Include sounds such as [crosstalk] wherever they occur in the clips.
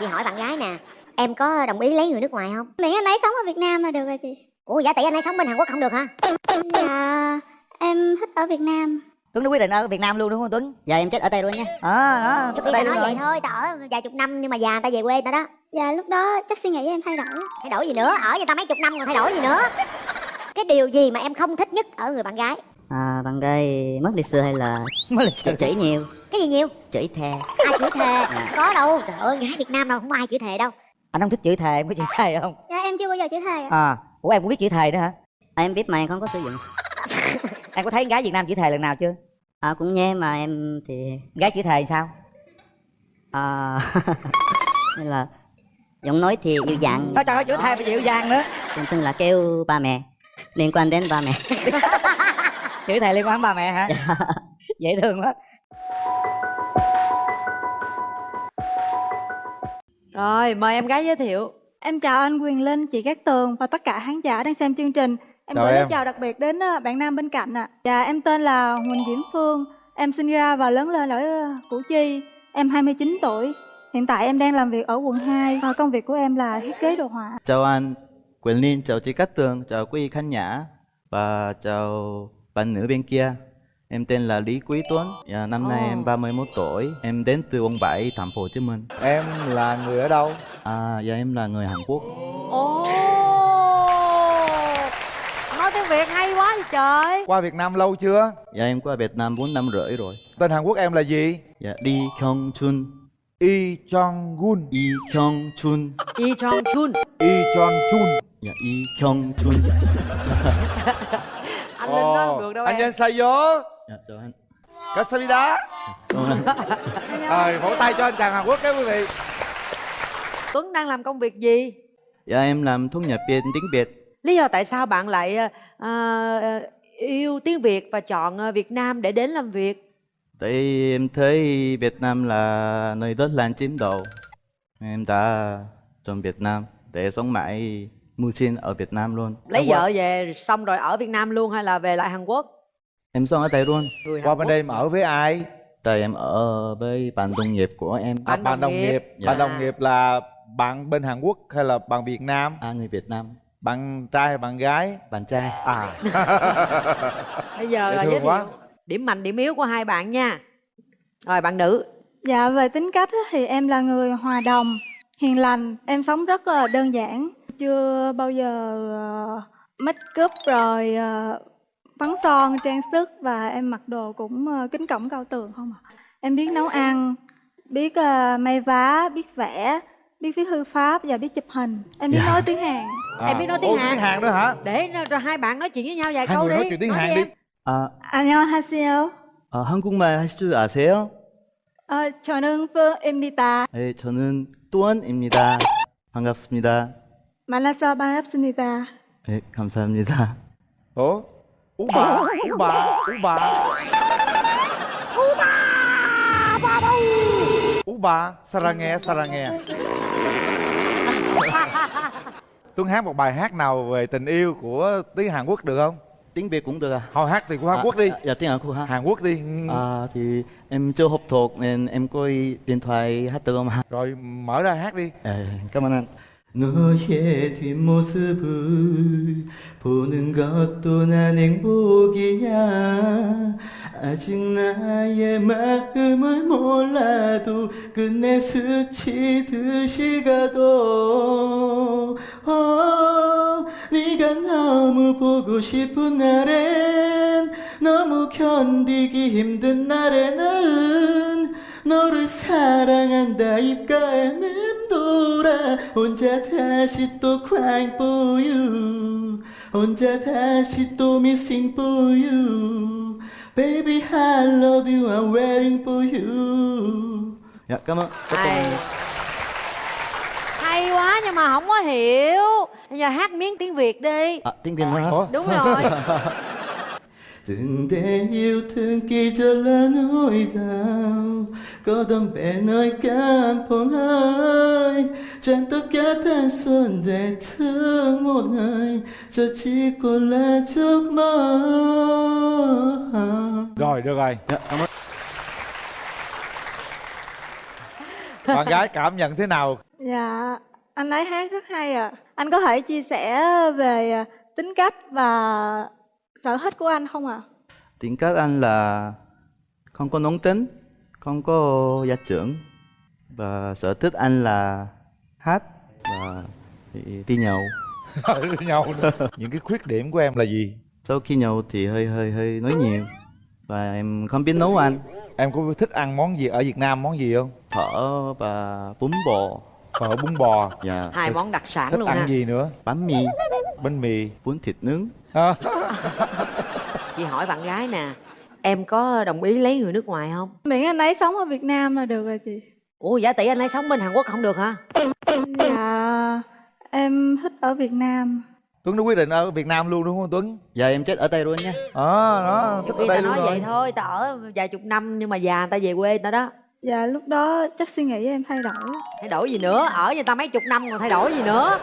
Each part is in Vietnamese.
chị hỏi bạn gái nè em có đồng ý lấy người nước ngoài không? Miễn anh ấy sống ở Việt Nam là được rồi chị. Ủa giả tỷ anh ấy sống bên hàn quốc không được hả? Dạ em thích ở Việt Nam. Tuấn đã quyết định ở Việt Nam luôn đúng không Tuấn? Giờ em chết ở đây luôn nha. Ờ, đó, chết ở đây luôn nói rồi. vậy thôi ta ở vài chục năm nhưng mà già người ta về quê người ta đó. Dạ lúc đó chắc suy nghĩ em thay đổi. Thay đổi gì nữa? Ở với ta mấy chục năm còn thay đổi gì nữa? Cái điều gì mà em không thích nhất ở người bạn gái À, bạn gái mất lịch sự hay là Mới lịch chửi, chửi nhiều, cái gì nhiều chửi thề. ai chửi thề có đâu trời ơi gái việt nam đâu không có ai chửi thề đâu Anh không thích chửi thề, em có chửi thề không? dạ em chưa bao giờ chửi thề ạ À, ủa em cũng biết chửi thề nữa hả? À, em biết mà em không có sử dụng. [laughs] Em có thấy gái Việt Nam chửi thề lần nào chưa? À, cũng nghe mà em thì Gái chửi thề sao? à, [laughs] nên là giọng nói thì dịu dàng, Nói trời ơi chửi thề mà dịu dàng nữa. thường thường là kêu ba mẹ liên quan đến ba mẹ. [laughs] Chửi thề liên quan ba mẹ hả? [laughs] Dễ thương quá. Rồi, mời em gái giới thiệu. Em chào anh Quyền Linh, chị Cát Tường và tất cả khán giả đang xem chương trình. Em gửi lời chào đặc biệt đến ờ, bạn nam bên cạnh ạ. Dạ, em tên là Huỳnh Diễm Phương. Em sinh ra và lớn lên ở ờ, Củ Chi. Em 29 tuổi. Hiện tại em đang làm việc ở quận 2 và công việc của em là thiết kế đồ họa. Chào anh Quyền Linh, chào chị Cát Tường, chào quý khán giả và chào bạn nữ bên kia. Em tên là Lý Quý Tuấn, dạ, năm nay Ồ. em 31 tuổi, em đến từ quận 7, thành phố Hồ Chí Minh. Em là người ở đâu? À, dạ em là người Hàn Quốc. Ồ! Nói tiếng Việt hay quá vậy trời. Qua Việt Nam lâu chưa? Dạ em qua Việt Nam 4 năm rưỡi rồi. Tên Hàn Quốc em là gì? Dạ Lee Kyung Chun, Y Jong Gun. Lee Kyung Chun, Y Chong Chun. Y Jong Chun. dạ Lee Kyung Chun. [laughs] anh lên đó không được đâu anh em? Ansayo Dạ được anh. Kasabida Rồi vỗ tay cho anh chàng Hàn Quốc các quý vị. Tuấn đang làm công việc gì? Dạ em làm thu nhập biên tiếng Việt. Lý do tại sao bạn lại uh, yêu tiếng Việt và chọn Việt Nam để đến làm việc? Tại em thấy Việt Nam là nơi đất lan chiếm đầu. Em đã chọn Việt Nam để sống mãi mưu sinh ở Việt Nam luôn. Lấy vợ về xong rồi ở Việt Nam luôn hay là về lại Hàn Quốc? Em sống ở đây luôn. Người Qua Hàn bên Quốc. đây em ở với ai? Tại em ở với bạn đồng nghiệp của em. À, Bạn đồng nghiệp. nghiệp. Dạ. Bạn đồng nghiệp là bạn bên Hàn Quốc hay là bạn Việt Nam? À, người Việt Nam. Bạn trai hay bạn gái? Bạn trai. À. [laughs] Bây giờ Dễ là giới thiệu quá. điểm mạnh điểm yếu của hai bạn nha. Rồi bạn nữ. Dạ, về tính cách thì em là người hòa đồng, hiền lành. Em sống rất là đơn giản Chưa bao giờ ờ, make up rồi ờ, bắn son, trang sức và em mặc đồ cũng ờ, kính cổng cao tường không à. Em biết nấu ăn, biết ờ, may vá, biết vẽ, biết viết thư pháp và biết chụp hình. Em biết Dạ. nói tiếng Hàn. Em biết nói tiếng Ủa, Hàn. tiếng Hàn nữa hả? Để nó- rồi hai bạn nói chuyện với nhau vài Hai câu người đi. nói chuyện tiếng Hàn em. đi. 아, 안녕하세요. 아, 한국말 할 줄 아세요? 어, 저는 phương 네, 저는 또한입니다. 반갑습니다. 만나서 반갑습니다. 네, 감사합니다. Ủa? Ú bà, ú bà, ú bà. Ú bà, 사랑해, 사랑해. Tuấn hát một bài hát nào về tình yêu của tiếng Hàn Quốc được không? tiếng Việt cũng được à? Thôi hát thì của Hàn À, Quốc đi. à, Dạ tiếng Hàn Quốc hả? Hàn Quốc đi. À, thì em chưa học thuộc nên em có điện thoại hát được không ạ? Rồi mở ra hát đi. 네, cảm ơn anh. 너의 뒷모습을 보는 것도 난 행복이야. 아직 나의 마음을 몰라도 끝내 스치듯이 가도 어, 네가 너무 보고 싶은 날엔 너무 견디기 힘든 날에는 너를 사랑한다 입가에 맴돌아 혼자 다시 또 crying for you 혼자 다시 또 missing for you baby I love you I'm waiting for you dạ cảm ơn Hay. Hay quá nhưng mà không có hiểu. Bây giờ hát miếng tiếng Việt đi. à, tiếng Việt nữa Ủa? Đúng rồi. [laughs] từng để yêu thương kỳ cho là nỗi đau có đâm bể nơi cảm phong ơi chẳng tất cả thanh xuân để thương một người cho chỉ còn là giấc mơ Rồi, được rồi. dạ, cảm ơn. Bạn gái cảm nhận thế nào? Dạ, anh ấy hát rất hay ạ. Anh có thể chia sẻ về à, tính cách và sở thích của anh không ạ? tính cách anh là không có nóng tính không có gia trưởng. Và sở thích anh là hát và đi, đi nhậu. [laughs] Với nhau nữa. những cái khuyết điểm của em là gì? Sau khi nhậu thì hơi hơi hơi nói nhiều. Và em không biết nấu ăn em có thích ăn món gì ở việt nam món gì không? Phở và bún bò. Phở bún bò. Và hai món đặc sản thích luôn ăn ha. gì nữa? Bánh mì. Bánh mì. Bún thịt nướng À, chị hỏi bạn gái nè em có đồng ý lấy người nước ngoài không? Miễn anh ấy sống ở Việt Nam là được rồi chị. ủa giả tỷ anh ấy sống bên hàn quốc không được hả? Dạ, em thích ở Việt Nam. tuấn đã quyết định ở việt nam luôn đúng không tuấn? Giờ em chết ở đây luôn nha. Ờ đó thích ở vì ta đây luôn nói rồi. vậy thôi ta ở vài chục năm nhưng mà già người ta về quê người ta đó. Dạ, lúc đó chắc suy nghĩ em thay đổi. thay đổi gì nữa? Ở người ta mấy chục năm còn thay đổi gì nữa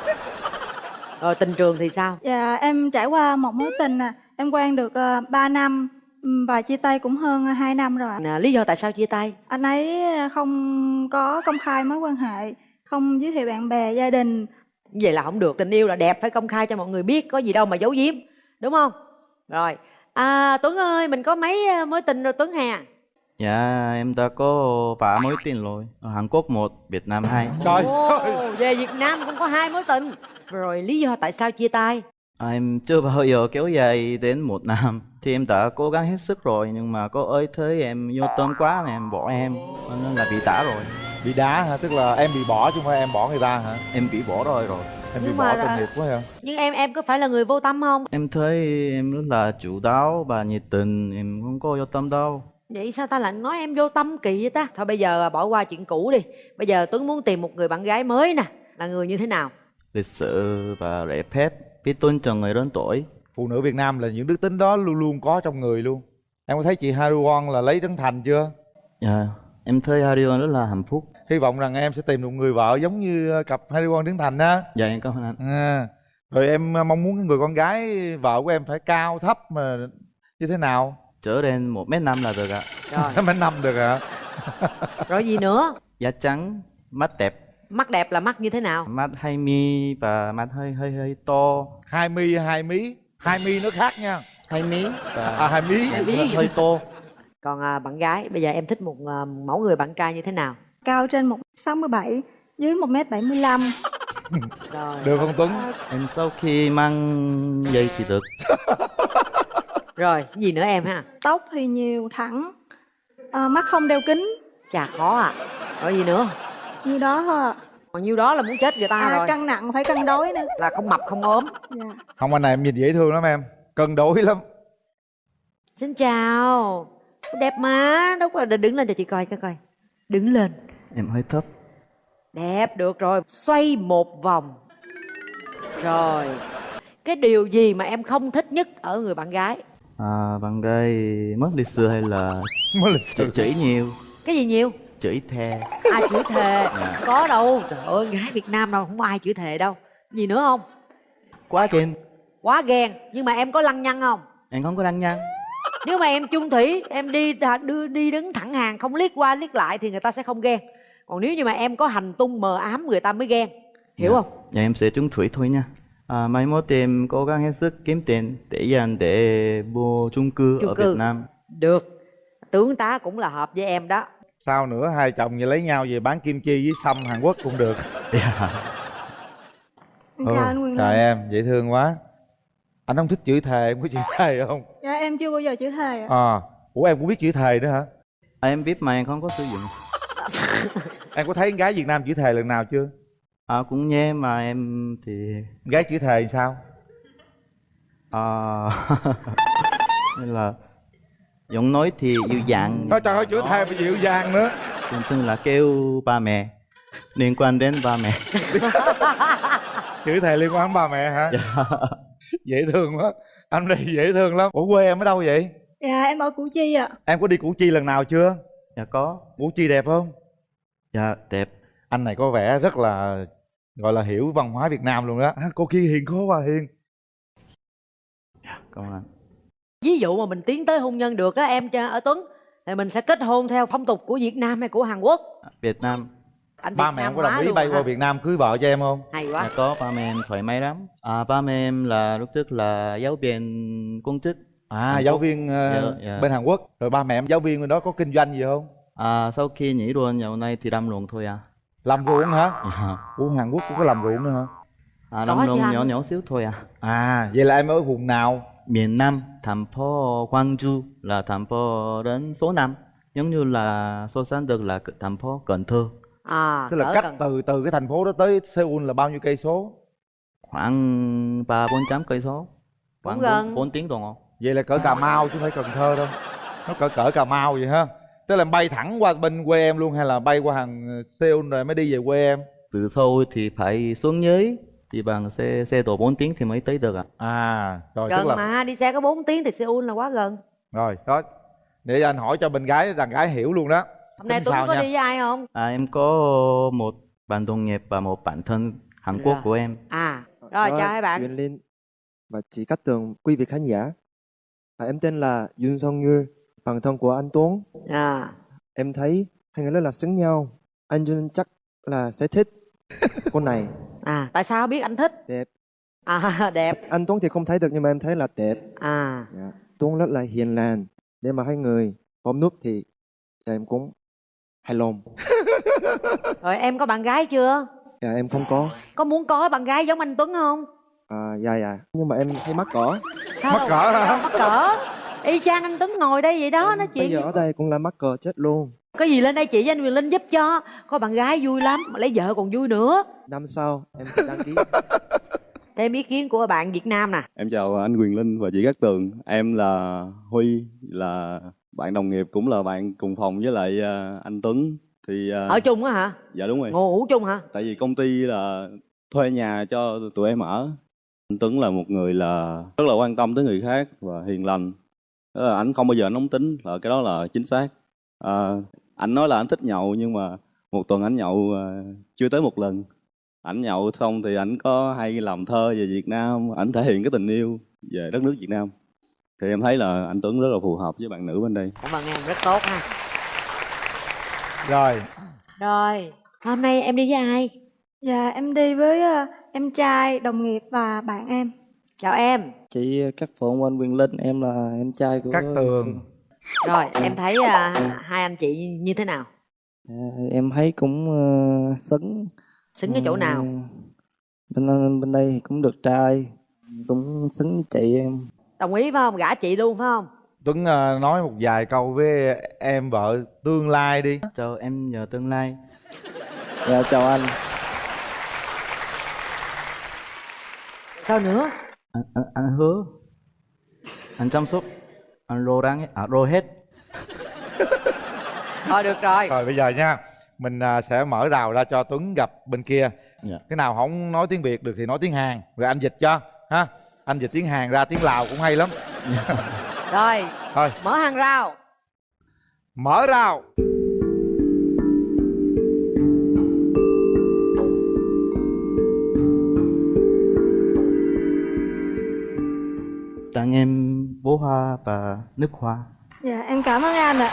rồi tình trường thì sao Dạ, em trải qua một mối tình à. Em quen được uh, 3 năm và chia tay cũng hơn 2 năm rồi ạ. Nè, lý do tại sao chia tay Anh ấy không có công khai mối quan hệ, không giới thiệu bạn bè, gia đình. vậy là không được tình yêu là đẹp phải công khai cho mọi người biết có gì đâu mà giấu giếm đúng không rồi à tuấn ơi mình có mấy ờ, mối tình rồi tuấn hà dạ em đã có ba mối tình rồi. Ở hàn quốc một việt nam hai. Trời ơi. Về việt nam cũng có hai mối tình rồi lý do tại sao chia tay? À, em chưa bao giờ kéo dài đến một năm. Thì em đã cố gắng hết sức rồi nhưng mà có ơi thấy em vô tâm quá này em bỏ em. Nên là bị đá rồi. Bị đá hả? Tức là em bị bỏ chứ không phải em bỏ người ta hả? Em bị bỏ rồi rồi. Em bị Nhưng bỏ mà tội là- nghiệp quá hả? Nhưng em em có phải là người vô tâm không? Em thấy em rất là chủ đáo và nhiệt tình. Em không có vô tâm đâu vậy sao ta lại nói em vô tâm kỳ vậy ta? Thôi bây giờ bỏ qua chuyện cũ đi. Bây giờ tuấn muốn tìm một người bạn gái mới nè. Là người như thế nào? Lịch sự và lễ phép biết tôn trọng người lớn tuổi. Phụ nữ việt nam là những đức tính đó luôn luôn có trong người luôn. Em có thấy chị Haru Won là lấy trấn thành chưa? Dạ em thấy Harion rất là hạnh phúc. Hy vọng rằng em sẽ tìm được người vợ giống như ờ, cặp Haru Won trấn thành á. Dạ em cảm ơn anh. À. rồi em ờ, mong muốn người con gái vợ của em phải cao thấp mà như thế nào trở lên một mét năm là được ạ. Rồi. [laughs] Mấy năm được hả [laughs] rồi gì nữa? Da trắng mắt đẹp. Mắt đẹp là mắt như thế nào? Mắt hai mi và mắt hơi hơi hơi to. Hai mi hai mí. Hai mi nó khác nha. Hai mí. Và à hai mí. Hai mí. hơi to. Còn à, bạn gái bây giờ em thích một à, mẫu người bạn trai như thế nào? Cao trên 1m67, dưới 1m75. rồi. Được không Tuấn? Em sau khi mang dây thì được [laughs] rồi cái gì nữa em ha? Tóc thì nhiều, thẳng. Ờ, mắt không đeo kính. chà khó à. Rồi gì nữa? Như đó thôi ạ. còn nhiêu đó là muốn chết người ta À, rồi. cân nặng phải cân đối nữa. là không mập không ốm. Dạ. không anh này em nhìn dễ thương lắm em. Cân đối lắm. Xin chào. Đẹp má đâu có đứng lên cho chị coi coi coi. Đứng lên. Em hơi thấp. Đẹp được rồi. Xoay một vòng. Rồi. Cái điều gì mà em không thích nhất ở người bạn gái à, bạn gái mất lịch sự hay là [laughs] mới lịch chửi, sự chửi nhiều? Cái gì nhiều? Chửi thề. Ai chửi thề? Dạ. có đâu. Trời ơi gái việt nam đâu không có ai chửi thề đâu. Gì nữa không? Quá ghen quá ghen. Nhưng mà em có lăng nhăng không? Em không có đăng nhăn nếu mà em chung thủy em đi đưa đi đứng thẳng hàng không liếc qua liếc lại thì người ta sẽ không ghen. Còn nếu như mà em có hành tung mờ ám người ta mới ghen. Hiểu Dạ. không? Dạ em sẽ trúng thủy thôi nha à, mai mốt em cố gắng hết sức kiếm tiền để dành để mua chung cư Chung ở cư. Việt Nam. Được. Tướng tá cũng là hợp với em đó. Sao nữa? Hai chồng về lấy nhau về bán kim chi với sâm hàn quốc cũng được. [laughs] Dạ. Chào anh Quyền trời em dễ thương quá. Anh không thích chửi thề em có chửi thề không? Dạ em chưa bao giờ chửi thề ạ. à ủa em cũng biết chửi thề nữa hả? À, em biết mà em không có sử dụng. [laughs] Em có thấy con gái việt nam chửi thề lần nào chưa à, cũng nghe mà em thì gái chửi thề sao? À, [laughs] nên là giọng nói thì dịu dàng. Nói trời ơi chửi thề mà dịu dàng nữa. Thường thường là kêu ba mẹ liên quan đến ba mẹ. [laughs] Chửi thề liên quan đến ba mẹ hả? Dạ. [laughs] dễ thương quá. Anh này dễ thương lắm. Ủa quê em ở đâu vậy? Dạ em ở Củ Chi ạ. em có đi củ chi lần nào chưa? Dạ có. Củ chi đẹp không? Dạ đẹp. Anh này có vẻ rất là gọi là hiểu văn hóa việt nam luôn đó à, cô kia hiền khó quá hiền cảm ơn anh ví dụ mà mình tiến tới hôn nhân được á em cho ở tuấn thì mình sẽ kết hôn theo phong tục của việt nam hay của hàn quốc Việt Nam anh ba Việt mẹ Nam em có đồng ý luôn bay mà qua. Việt Nam cưới vợ cho em không hay Dạ quá có, ba mẹ em thoải mái lắm. À, ba mẹ em là lúc trước là giáo viên công chức. à Hàn giáo Quốc. viên ờ, Dạ, dạ. bên Hàn Quốc rồi ba mẹ em giáo viên bên đó có kinh doanh gì không À, sau khi nghỉ luôn dạo này thì làm ruộng thôi à. Làm ruộng hả Dạ. Ủa Hàn Quốc cũng có làm ruộng nữa hả À, làm chứ ruộng nhỏ nhỏ xíu thôi à. à vậy là em ở vùng nào Miền Nam, thành phố Gwangju là thành phố đến số 5. Giống như là so sánh được là thành phố Cần Thơ. à tức là cách gần- từ từ cái thành phố đó tới Seoul là bao nhiêu cây số Khoảng 3 4 trăm cây số. Khoảng gần. 4, 4 tiếng đồng hồ. vậy là cỡ Cà Mau chứ không phải Cần Thơ đâu nó cỡ cỡ Cà Mau vậy ha tức là bay thẳng qua bên quê em luôn hay là bay qua hàng Seoul rồi mới đi về quê em Từ Seoul thì phải xuống dưới thì bằng xe xe độ 4 tiếng thì mới tới được ạ. à rồi gần tức là mà đi xe có 4 tiếng thì Seoul là quá gần rồi đó để anh hỏi cho bên gái đàn gái hiểu luôn đó hôm nay Tuấn có nha? đi với ai không À, em có một bạn đồng nghiệp và một bạn thân Hàn Quốc Dạ. của em. à rồi chào hai bạn Quyền Linh và chị Cát Tường, quý vị khán giả. À, em tên là Yun Song Như, bạn thân của anh Tuấn. à Em thấy hai người rất là xứng nhau. Anh Yun chắc là sẽ thích cô này. [laughs] à tại sao biết anh thích Đẹp. à [laughs] đẹp Anh Tuấn thì không thấy được nhưng mà em thấy là đẹp. à Dạ. Tuấn rất là hiền lành. Để mà hai người ôm nút thì em cũng hài lòng. [laughs] rồi em có bạn gái chưa Dạ, em không có. có muốn có bạn gái giống anh Tuấn không À, dạ dạ. Nhưng mà em thấy mắc cỡ. sao Mắc cỡ hả? mắc cỡ y chang anh Tuấn ngồi đây vậy đó nói Bây chuyện giờ ở đây cũng là mắc cỡ chết luôn. có gì lên đây chị với anh Quyền Linh giúp cho có bạn gái vui lắm mà lấy vợ còn vui nữa Năm sau em sẽ đăng ký. [laughs] thêm ý kiến của bạn Việt Nam nè Em chào anh Quyền Linh và chị Cát Tường. Em là Huy, là bạn đồng nghiệp cũng là bạn cùng phòng với lại à, anh Tuấn. Thì à, ở chung á hả dạ đúng rồi. ngủ chung hả Tại vì công ty là thuê nhà cho tụi em ở. Anh Tuấn là một người là rất là quan tâm tới người khác và hiền lành. Đó là anh không bao giờ nóng tính, là cái đó là chính xác. À, anh nói là anh thích nhậu nhưng mà một tuần anh nhậu à, chưa tới một lần. Ảnh nhậu xong thì ảnh có hay làm thơ về Việt Nam, ảnh thể hiện cái tình yêu về đất nước Việt Nam. Thì em thấy là anh Tuấn rất là phù hợp với bạn nữ bên đây. cảm ơn em rất tốt ha rồi rồi hôm nay em đi với ai Dạ em đi với ờ, em trai, đồng nghiệp và bạn em. Chào em. Chị Cát Phượng anh Quyền Linh, em là em trai của Cát Tường. Rồi em thấy à, hai anh chị như thế nào? À, em thấy cũng uh, xứng. Xứng ở chỗ nào? bên bên đây thì cũng được trai cũng xứng với chị em. Đồng ý phải không? Gả chị luôn phải không? Tuấn ờ, nói một vài câu với em vợ tương lai đi. Chào em nhờ tương lai. dạ chào anh. Sao nữa Anh, anh, anh hứa. Anh chăm sóc. Anh rô răng à rô hết. [laughs] thôi được rồi. Rồi bây giờ nha. Mình à, sẽ mở rào ra cho Tuấn gặp bên kia. Dạ. cái nào không nói tiếng Việt được thì nói tiếng Hàn. Rồi anh dịch cho ha? Anh dịch tiếng Hàn ra tiếng Lào cũng hay lắm. Rồi thôi. mở hàng rào. Mở rào hoa và nước hoa. Dạ em cảm ơn anh ạ.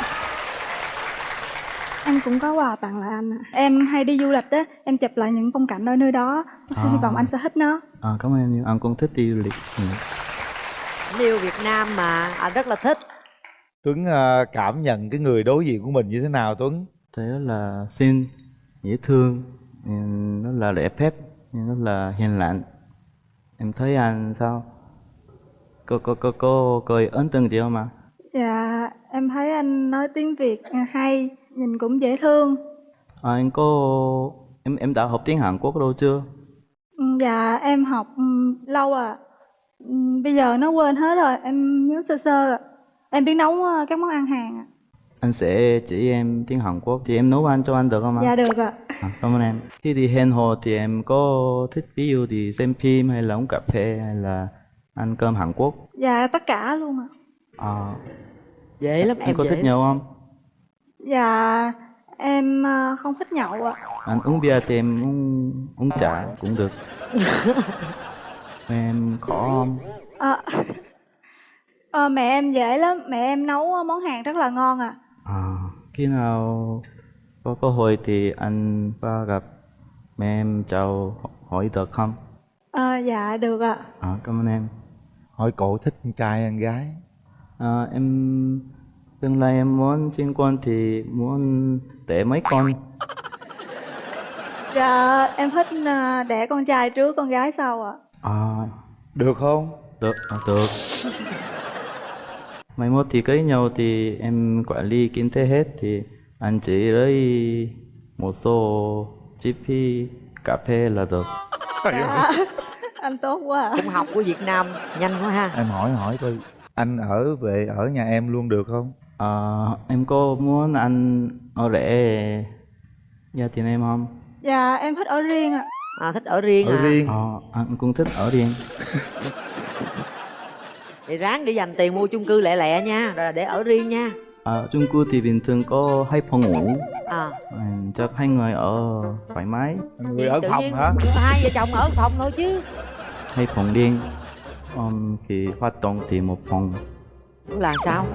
Em cũng có quà tặng lại anh ạ. Em hay đi du lịch á, em chụp lại những phong cảnh ở nơi đó. À. Hy vọng anh sẽ thích nó. À, cảm ơn em. Anh cũng thích đi du lịch. Ừ. Anh yêu Việt Nam mà anh rất là thích Tuấn à, cảm nhận cái người đối diện của mình như thế nào Tuấn Thấy rất là xinh, dễ thương, rất là lễ phép, rất là hiền lành. Em thấy anh sao? Có có có có có ấn tượng gì không ạ? Dạ em thấy anh nói tiếng Việt hay, nhìn cũng dễ thương. À, anh có em em đã học tiếng Hàn Quốc đâu chưa? Ừ, Dạ em học ừ, lâu à. Bây giờ nó quên hết rồi, em nhớ sơ sơ à. Em biết nấu ờ, các món ăn Hàn ạ. Anh sẽ chỉ em tiếng Hàn Quốc thì em nấu ăn cho anh được không ạ? Dạ được ạ. À, cảm ơn em. Khi đi hẹn hò thì em có thích ví dụ thì xem phim hay là uống cà phê hay là ăn cơm Hàn Quốc. Dạ tất cả luôn ạ. À, dễ lắm em em có dễ thích nhậu không? Dạ em ờ, không thích nhậu ạ. Anh uống bia thì em uống, uống trà cũng được. [laughs] em khó không? Ờ, ờ, mẹ em dễ lắm, mẹ em nấu món Hàn rất là ngon à. À, khi nào có cơ hội thì anh qua gặp mẹ em chào hỏi được không? À, dạ được ạ. À, cảm ơn em. Hỏi cổ thích con trai hay con gái À, em tương lai em muốn sinh con thì muốn đẻ mấy con. Dạ em thích à, đẻ con trai trước con gái sau ạ. À, được không được, à, được. Mai mốt thì cưới nhau thì em quản lý kinh tế hết thì anh chỉ lấy một số chi phí cà phê là được. Dạ. Anh tốt quá ạ. cũng học của việt nam nhanh quá ha em hỏi hỏi coi anh ở về ở nhà em luôn được không À, em có muốn anh ở rể gia đình em không? Dạ em thích ở riêng ạ. à, thích ở riêng ở à riêng Ờ, anh cũng thích ở riêng. [laughs] thì ráng để dành tiền mua chung cư lẹ lẹ nha rồi để ở riêng nha À, chung cư thì bình thường có hai phòng ngủ. à À, chắc hai người ở thoải mái, người ở tự phòng nhiên hả [laughs] hai vợ chồng ở phòng thôi chứ hai phòng riêng. Um, thì hoạt động thì một phòng. là sao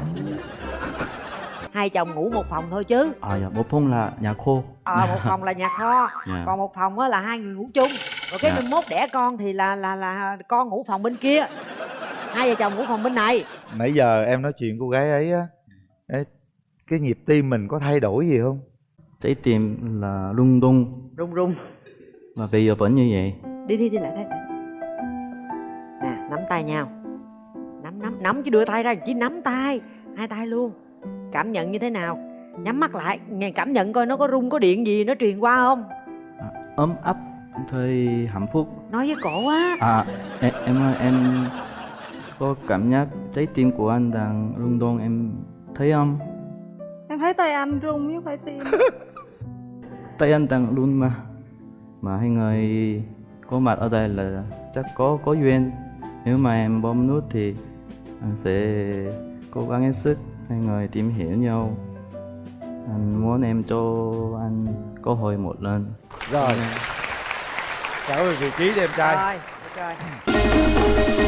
hai chồng ngủ một phòng thôi chứ À, dạ, một phòng là nhà khô. ờ một phòng là nhà kho [laughs] Dạ. còn một phòng á là hai người ngủ chung rồi cái Dạ. mình mốt đẻ con thì là là là con ngủ phòng bên kia hai vợ chồng ngủ phòng bên này nãy giờ em nói chuyện cô gái ấy á ê, cái nhịp tim mình có thay đổi gì không? Trái tim là lung tung rung rung. Và bây giờ vẫn như vậy. đi đi đi lại đây. Nè nắm tay nhau. Nắm nắm nắm chứ đưa tay ra chỉ nắm tay. Hai tay luôn. Cảm nhận như thế nào? Nhắm mắt lại nghe cảm nhận coi nó có rung có điện gì nó truyền qua không? Ấm áp, thời hạnh phúc. nói với cổ á. À, em, em ơi, em có cảm giác trái tim của anh đang rung động em thấy không? Em thấy tay anh rung chứ phải tim. [laughs] tay anh đang run mà. Mà hai người có mặt ở đây là chắc có có duyên. Nếu mà em bấm nút thì anh sẽ cố gắng hết sức. Hai người tìm hiểu nhau. Anh muốn em cho anh cơ hội một lần. Rồi. Trở về vị trí em trai. Rồi ok [laughs]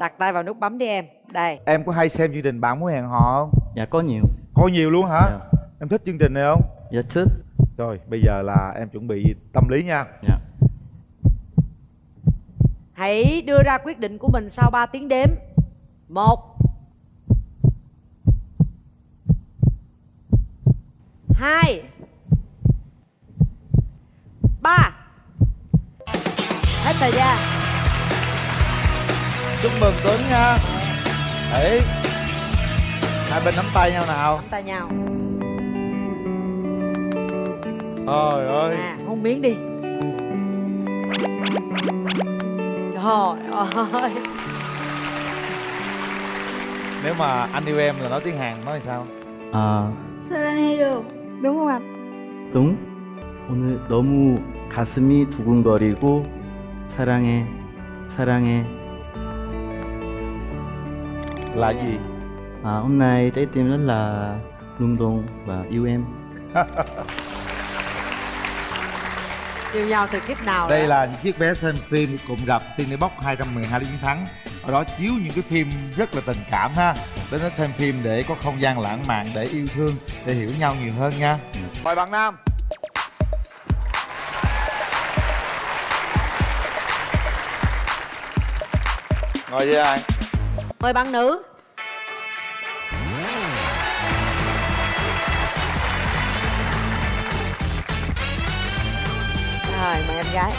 đặt tay vào nút bấm đi em. Đây. Em có hay xem chương trình bạn muốn hẹn hò không? Dạ có nhiều. Có nhiều luôn hả? Dạ, em thích chương trình này không? Dạ thích. Rồi bây giờ là em chuẩn bị tâm lý nha. Dạ. Hãy đưa ra quyết định của mình sau 3 tiếng đếm. Một. Hai. Ba. Hết thời gian chúc mừng tuấn nha đấy hai bên nắm tay nhau nào nắm tay nhau trời ơi à hôn miếng đi trời ơi nếu mà anh yêu em là nói tiếng hàn nói sao 아 사랑해요. đúng không anh? 동 오늘 너무 가슴이 두근거리고 사랑해 사랑해 là gì? À, hôm nay trái tim rất là rung động và yêu em. [laughs] Yêu nhau từ kiếp nào đây rồi? là những chiếc vé xem phim cùng gặp Cinebox 212 lý chiến thắng. Ở đó chiếu những cái phim rất là tình cảm ha. Đến đó xem phim để có không gian lãng mạn để yêu thương để hiểu nhau nhiều hơn nha. Mời bạn nam. Ngồi với ai mời bạn nữ rồi mời em gái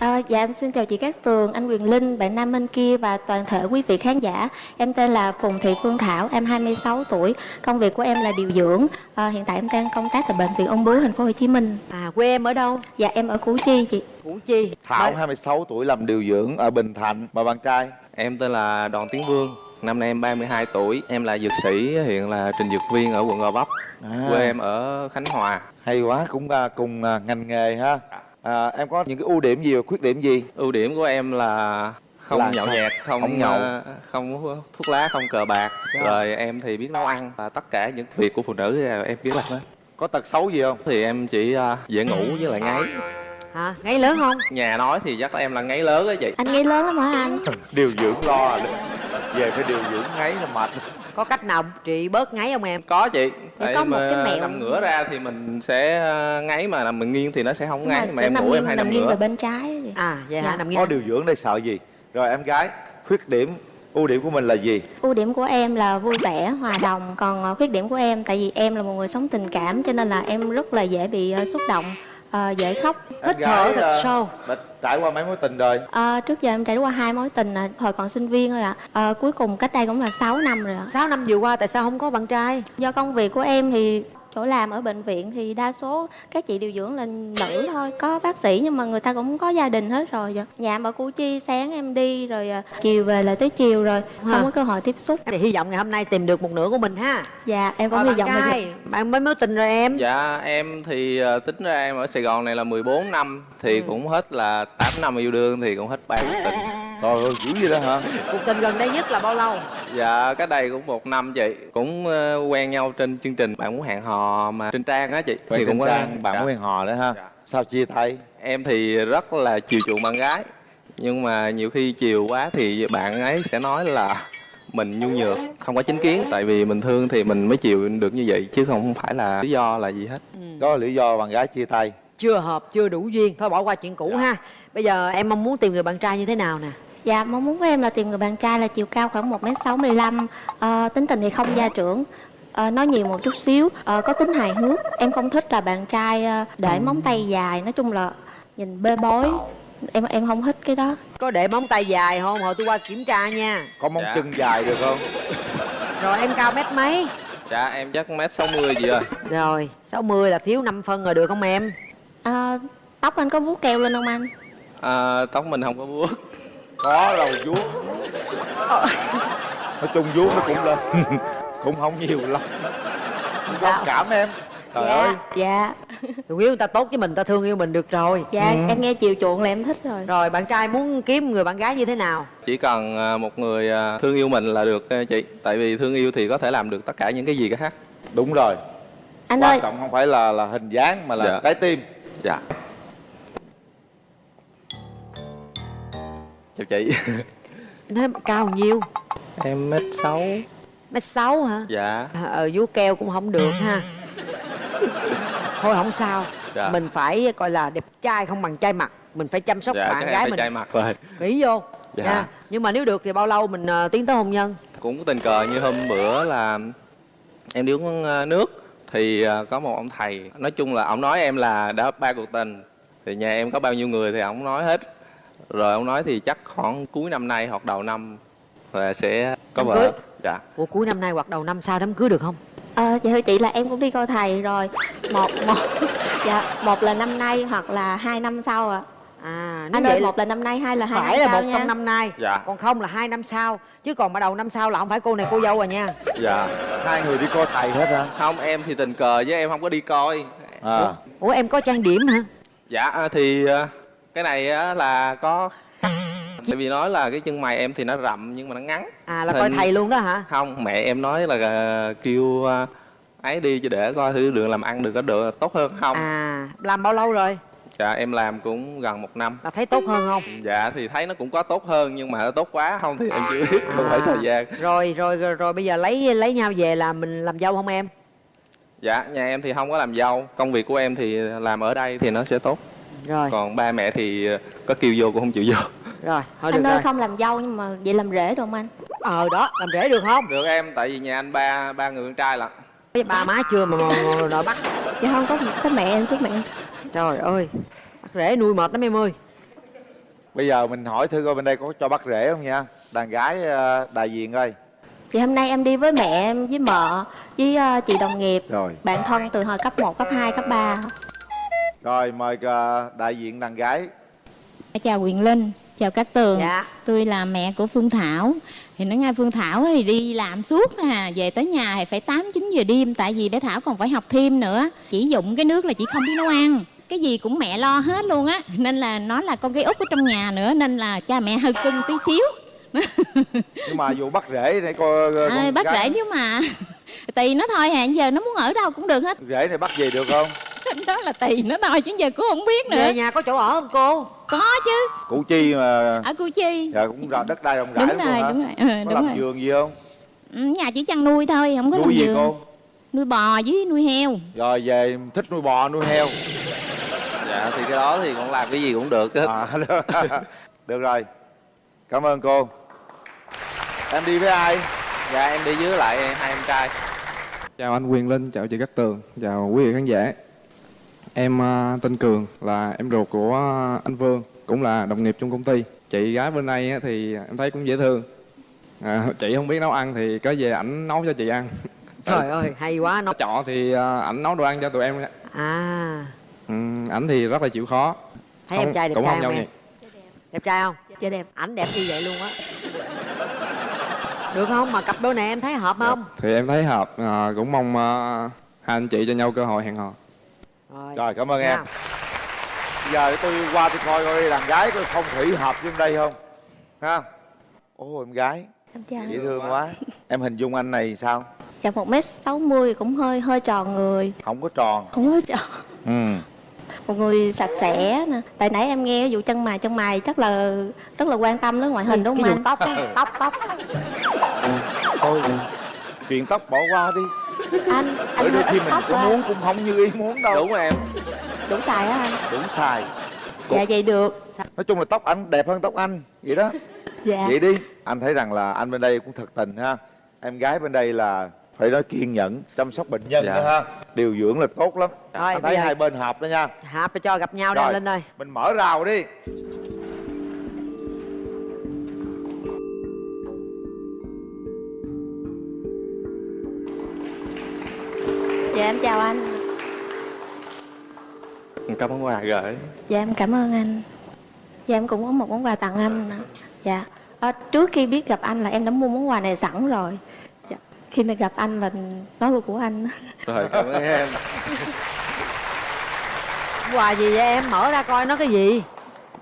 À, dạ em xin chào chị Cát Tường, anh Quyền Linh, bạn nam bên kia và toàn thể quý vị khán giả. Em tên là Phùng Thị Phương Thảo, em 26 tuổi. Công việc của em là điều dưỡng. À, hiện tại em đang công tác tại bệnh viện Ung Bướu thành phố Hồ Chí Minh. à quê em ở đâu Dạ em ở Củ Chi chị. củ chi Thảo Mời- 26 tuổi làm điều dưỡng ở Bình Thạnh và bạn trai Em tên là Đoàn Tiến Vương, năm nay em 32 tuổi, em là dược sĩ, hiện là trình dược viên ở quận Gò Vấp. à, Quê em ở Khánh Hòa. hay quá cũng à, cùng à, ngành nghề ha à, em có những cái ưu điểm gì và khuyết điểm gì Ưu điểm của em là không Là nhậu sao? nhẹt, không Không nhậu. ờ, không thuốc lá, không cờ bạc. Rồi em thì biết nấu ăn và tất cả những việc của phụ nữ em biết làm hết. có tật xấu gì không Thì em chỉ dễ ngủ với lại ngáy. Hả? Ngáy lớn không? Nhà nói thì chắc em là ngáy lớn á chị. Anh nghĩ lớn lắm hả anh? [laughs] điều dưỡng lo à về phải điều dưỡng ngáy là mệt. Có cách nào trị bớt ngáy không em? Có chị. Vậy có một mà cái mẹo- nằm ngửa ra thì mình sẽ ờ, ngáy mà nằm mình nghiêng thì nó sẽ không ngáy mà sẽ em nằm ngủ em nghiêng, hay nằm nằm nghiêng về bên trái à vậy hả? Dạ. nằm nghiêng. có điều dưỡng đây sợ gì? Rồi em gái khuyết điểm ưu điểm của mình là gì? Ưu điểm của em là vui vẻ hòa đồng. Còn ờ, khuyết điểm của em tại vì em là một người sống tình cảm cho nên là em rất là dễ bị ờ, xúc động ờ, dễ khóc em gái ờ, đã trải qua mấy mối tình rồi? Ờ, trước giờ em trải qua hai mối tình à, thời còn sinh viên thôi ạ. Ờ, cuối cùng cách đây cũng là 6 năm rồi ạ. 6 năm vừa qua tại sao không có bạn trai? Do công việc của em thì chỗ làm ở bệnh viện thì đa số các chị điều dưỡng là nữ thôi có bác sĩ nhưng mà người ta cũng có gia đình hết rồi dạ. nhà em ở củ chi sáng em đi rồi à, chiều về lại tới chiều rồi không có cơ hội tiếp xúc. Thì hy vọng ngày hôm nay tìm được một nửa của mình ha. Dạ em cũng hy vọng là trai. bạn mấy mối tình rồi em. Dạ em thì ờ, tính ra em ở sài gòn này là 14 năm thì cũng hết là 8 năm yêu đương thì cũng hết ba tình trời ơi dữ vậy đó hả? Cuộc tình gần đây nhất là bao lâu? Dạ cái đây cũng một năm chị. Cũng ờ, quen nhau trên chương trình bạn muốn hẹn hò mà trên trang á chị. Quen trên có- trang, bạn dạ. muốn hẹn hò đấy ha. Sao chia tay? Em thì rất là chiều chuộng bạn gái. Nhưng mà nhiều khi chiều quá thì bạn ấy sẽ nói là mình nhu nhược không có chính kiến. Tại vì mình thương thì mình mới chịu được như vậy chứ không phải là lý do là gì hết. Có lý do bạn gái chia tay. Chưa hợp chưa đủ duyên. Thôi bỏ qua chuyện cũ ha. Bây giờ em mong muốn tìm người bạn trai như thế nào nè Dạ, mong muốn của em là tìm người bạn trai là chiều cao khoảng 1m65 ờ, Tính tình thì không gia trưởng. Ờ, Nói nhiều một chút xíu. Ờ, Có tính hài hước. Em không thích là bạn trai để móng tay dài. Nói chung là nhìn bê bối. Em em không thích cái đó. Có để móng tay dài không? Hồi tôi qua kiểm tra nha. Có móng Dạ. chân dài được không? Rồi em cao mét mấy? Dạ em chắc mét 60 gì rồi rồi 60 là thiếu 5 phân rồi được không em? Ờ, Tóc anh có vuốt keo lên không anh? à, tóc mình không có vuốt có đầu vuốt nói chung vuốt nó cũng lên. [laughs] Cũng không nhiều lắm. Sao cảm em. Trời dạ, ơi. Dạ. Chủ yếu người ta tốt với mình ta thương yêu mình được rồi. Dạ em nghe chiều chuộng là em thích rồi. Rồi bạn trai muốn kiếm người bạn gái như thế nào? Chỉ cần à, một người à, thương yêu mình là được chị. Tại vì thương yêu thì có thể làm được tất cả những cái gì khác. Đúng rồi. Anh quan ơi. trọng không phải là là hình dáng mà là Dạ. trái tim. Dạ chào chị. Nói cao nhiêu? Em mét sáu. Mét sáu hả? Dạ. Ờ vuốt keo cũng không được ha. Thôi không sao. Dạ. mình phải coi là đẹp trai không bằng trai mặt. Mình phải chăm sóc dạ bạn gái mình. mặt rồi kỹ vô. Dạ. nha. Nhưng mà nếu được thì bao lâu mình ờ, tiến tới hôn nhân? Cũng tình cờ như hôm bữa là em đi uống ờ, nước thì ờ, có một ông thầy. Nói chung là ông nói em là đã ba cuộc tình. Thì nhà em có bao nhiêu người thì ông nói hết rồi ông nói thì chắc khoảng cuối năm nay hoặc đầu năm là sẽ có vợ. cưới. dạ. Ủa cuối năm nay hoặc đầu năm sau đám cưới được không? Ờ, dạ thưa chị là em cũng đi coi thầy rồi. Một một [laughs] dạ một là năm nay hoặc là hai năm sau ạ. À nếu anh vậy ơi là một là năm nay hai là hai phải năm là sau một nha. trong năm nay Dạ. còn không là hai năm sau. Chứ còn mà đầu năm sau là không phải cô này cô dâu rồi nha. Dạ. Hai người đi coi thầy hết hả? Không em thì tình cờ với em không có đi coi. À. Ủa em có trang điểm hả? Dạ ờ, thì ờ, cái này á là có tại vì nói là cái chân mày em thì nó rậm nhưng mà nó ngắn. À là coi Hình- thầy luôn đó hả? Không mẹ em nói là ờ, kêu ờ, ấy đi cho để coi thử đường làm ăn được có được tốt hơn không. À làm bao lâu rồi? Dạ em làm cũng gần một năm. Là thấy tốt hơn không? Dạ thì thấy nó cũng có tốt hơn nhưng mà nó tốt quá không thì em chưa biết không phải thời gian. rồi rồi rồi, rồi bây giờ lấy lấy nhau về là mình làm dâu không em? Dạ nhà em thì không có làm dâu. Công việc của em thì làm ở đây thì nó sẽ tốt rồi. Còn ba mẹ thì ờ, có kêu vô cũng không chịu vô. Rồi thôi anh được ơi rồi. không làm dâu nhưng mà vậy làm rể được không anh? Ờ đó làm rể được không? Được em tại vì nhà anh ba ba người con trai lận. Ba má chưa mà, đòi bắt. Dạ không có có mẹ em chút mẹ trời ơi bắt rể nuôi mệt lắm em ơi. Bây giờ mình hỏi thư coi bên đây có cho bắt rể không nha? Đàn gái ờ, đại diện ơi. Thì hôm nay em đi với mẹ em với mợ với ờ, chị đồng nghiệp. Rồi. Bạn thân từ hồi cấp 1, cấp 2, cấp 3 rồi mời ờ, đại diện đàn gái Chào Quyền Linh, chào các tường. Dạ. Tôi là mẹ của Phương Thảo. Thì nói ngay Phương Thảo thì đi làm suốt à, về tới nhà thì phải 8 9 giờ đêm tại vì bé Thảo còn phải học thêm nữa. Chỉ dụng cái nước là chỉ không biết nấu ăn. Cái gì cũng mẹ lo hết luôn á. Nên là nó là con gái út ở trong nhà nữa nên là cha mẹ hơi cưng tí xíu. [laughs] nhưng mà dù bắt rể này coi ờ, À, con bác gái- rể nếu mà tùy nó thôi hả giờ nó muốn ở đâu cũng được hết rể này bắt về được không đó là tùy nó thôi chứ giờ cũng không biết nữa. Về nhà có chỗ ở không cô? Có chứ. Củ Chi mà ở củ chi. Dạ cũng ra đất đai rộng rãi đúng rồi đúng rồi. Ừ, có đúng làm rồi. vườn gì không? Ừ, nhà chỉ chăn nuôi thôi không có nuôi làm gì vườn. cô? Nuôi bò với nuôi heo. Rồi về thích nuôi bò nuôi heo. Dạ thì cái đó thì con làm cái gì cũng được hết. À, [laughs] được rồi. Cảm ơn cô. Em đi với ai? Dạ em đi với lại hai em trai. Chào anh Quyền Linh, chào chị Cát Tường, chào quý vị khán giả. Em à, tên Cường là em ruột của anh Vương, cũng là đồng nghiệp trong công ty. Chị gái bên đây á thì em thấy cũng dễ thương. À, chị không biết nấu ăn thì có về ảnh nấu cho chị ăn. [laughs] trời ơi hay quá nó Trọ thì à, ảnh nấu đồ ăn cho tụi em. à Ừ, ảnh thì rất là chịu khó. thấy Không- em trai đẹp cũng trai không không nhau em đẹp trai không Dạ đẹp ảnh đẹp như vậy luôn á được không mà cặp đôi này em thấy hợp không Thì em thấy hợp, à, cũng mong à, hai anh chị cho nhau cơ hội hẹn hò. Rồi, rồi cảm ơn em. Giờ tôi qua tôi coi coi đàn gái coi phong thủy hợp với đây không? Ha ô em gái. Em chào. Dễ thương quá. Em hình dung anh này sao? Dạ một mét sáu mươi cũng hơi hơi tròn người. Không có tròn. Không có tròn. Ừ. Một người sạch sẽ nè. Tại nãy em nghe vụ chân mày chân mày chắc là rất là quan tâm đến ngoại hình đúng không anh? tóc á, tóc tóc. Thôi chuyện tóc bỏ qua đi anh anh đôi khi mình có à. muốn cũng không như ý muốn đâu. Đúng rồi em. Đủ xài á anh. Đúng xài dạ vậy được. Nói chung là tóc anh đẹp hơn tóc anh vậy đó. Dạ. Vậy đi. Anh thấy rằng là anh bên đây cũng thật tình ha. Em gái bên đây là phải nói kiên nhẫn chăm sóc bệnh nhân Dạ. đó ha. Điều dưỡng là tốt lắm. Rồi, anh thấy giờ- hai bên hợp đó nha. Hợp để cho gặp nhau đây Rồi. linh ơi. mình mở rào đi em chào anh. Cảm ơn quà gửi. Dạ em cảm ơn anh. Dạ em cũng có một món quà tặng anh dạ. Ờ, trước khi biết gặp anh là em đã mua món quà này sẵn rồi. Dạ. khi nào gặp anh là nó là của anh. Rồi cảm ơn em. Quà gì vậy em? Mở ra coi nó cái gì.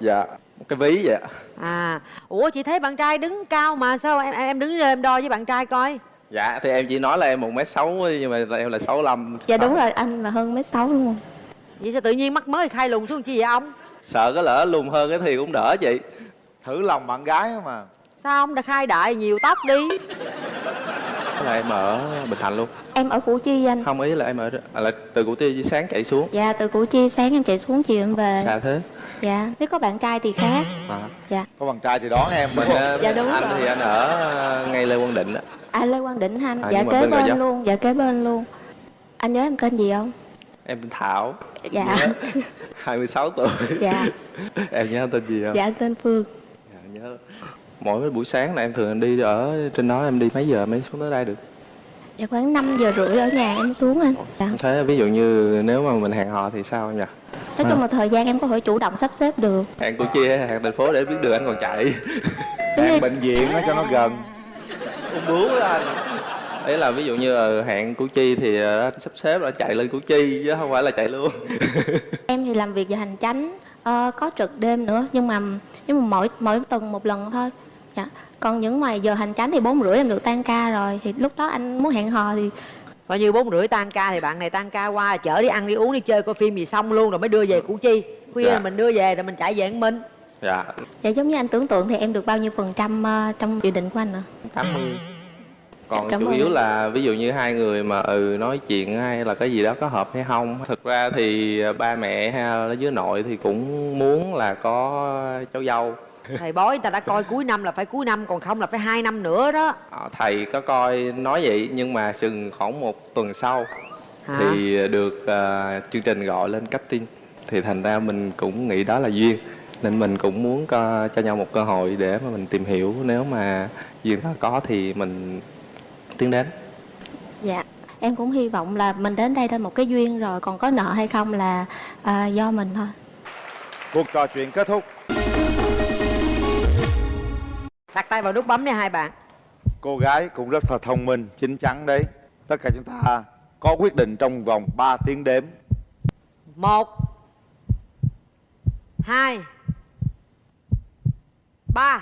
Dạ một cái ví vậy ạ. À ủa chị thấy bạn trai đứng cao mà sao em em đứng lên em đo với bạn trai coi dạ thì em chỉ nói là em một mét sáu nhưng mà em là sáu lăm. Dạ đúng rồi anh là hơn mét sáu đúng không? Vậy sao tự nhiên mắt mới khai lùn xuống chi vậy ông? Sợ có lỡ lùn hơn cái thì cũng đỡ chị. Thử lòng bạn gái mà. Sao ông đã khai đại nhiều tóc đi? Là em ở bình thạnh luôn. Em ở củ chi anh. Không ý là em ở à, là từ củ tiêu sáng chạy xuống. Dạ từ củ chi sáng em chạy xuống chiều em về. Xa thế dạ nếu có bạn trai thì khác. À. dạ. Có bạn trai thì đón em mình ờ, Dạ, đúng anh rồi. thì anh ở ờ, ngay lê quang định á. À lê quang định anh? À, dạ kế bên bên luôn dạ kế bên luôn. Anh nhớ em tên gì không? Em tên thảo. Dạ. [laughs] 26 tuổi. Dạ. [laughs] Em nhớ tên gì không? Dạ anh tên phương. Dạ, nhớ. Mỗi buổi sáng là em thường đi ở trên đó em đi mấy giờ mới xuống tới đây được dạ khoảng 5 giờ rưỡi ở nhà em xuống anh dạ. em thấy ví dụ như nếu mà mình hẹn hò thì sao em nhỉ? Nói chung là thời gian em có thể chủ động sắp xếp được. Hẹn củ chi hay hẹn thành phố để biết đường anh còn chạy. [laughs] Hẹn bệnh viện nó cho nó gần. Bướu đó anh. Ấy là ví dụ như ờ, hẹn củ chi thì ờ, anh sắp xếp là chạy lên củ chi chứ không phải là chạy luôn. [laughs] Em thì làm việc giờ hành chánh ờ, có trực đêm nữa nhưng mà nhưng mà mỗi mỗi tuần một lần thôi dạ. Còn những ngoài giờ hành chánh thì bốn rưỡi em được tan ca rồi. Thì lúc đó anh muốn hẹn hò thì coi như bốn rưỡi tan ca thì bạn này tan ca qua chở đi ăn đi uống đi chơi coi phim gì xong luôn rồi mới đưa về củ chi. Khuya Dạ. là mình đưa về rồi mình chạy về một mình dạ. Dạ giống như anh tưởng tượng thì em được bao nhiêu phần trăm ờ, trong dự định của anh nữa 80 còn Cảm chủ ơn yếu anh. là ví dụ như hai người mà ừ nói chuyện hay là cái gì đó có hợp hay không. Thực ra thì ba mẹ hay là với nội thì cũng muốn là có cháu dâu thầy bói người ta đã coi cuối năm là phải cuối năm còn không là phải hai năm nữa đó. Ờ, thầy có coi nói vậy nhưng mà chừng khoảng một tuần sau Hả? thì được ờ, chương trình gọi lên casting thì thành ra mình cũng nghĩ đó là duyên nên mình cũng muốn co- cho nhau một cơ hội để mà mình tìm hiểu. Nếu mà duyên đó có thì mình tiến đến. Dạ em cũng hy vọng là mình đến đây thôi một cái duyên rồi còn có nợ hay không là à, do mình thôi. Cuộc trò chuyện kết thúc đặt tay vào nút bấm nha hai bạn. Cô gái cũng rất là thông minh chín chắn đấy. Tất cả chúng ta có quyết định trong vòng 3 tiếng đếm. Một hai ba.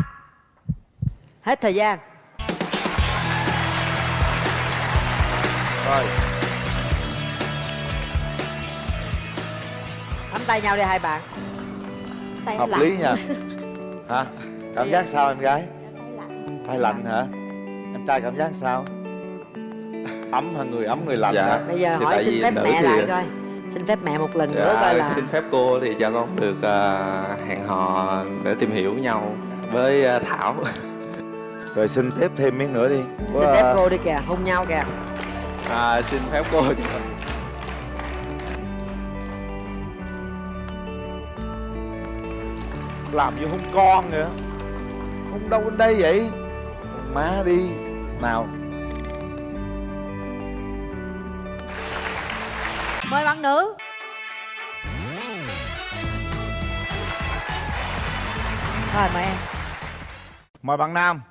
Hết thời gian. Rồi. Tay nhau đi hai bạn. Tay hợp lý nha. [laughs] Hả? Cảm giác sao em gái tay lạnh hả? Em trai cảm giác sao? Ấm hả người? Ấm người lạnh Dạ. hả? Bây giờ Thì hỏi xin phép mẹ thì- lại coi. Xin phép mẹ một lần nữa Dạ, coi là xin phép cô thì cho con được à, hẹn hò để tìm hiểu nhau với à, Thảo. rồi xin tiếp thêm miếng nữa đi. Xin Có, phép à, cô đi kìa hôn nhau kìa. À, xin phép cô làm như hôn con nữa hôn đâu bên đây vậy. Má đi nào. Mời bạn nữ. Rồi mời em. Mời bạn nam.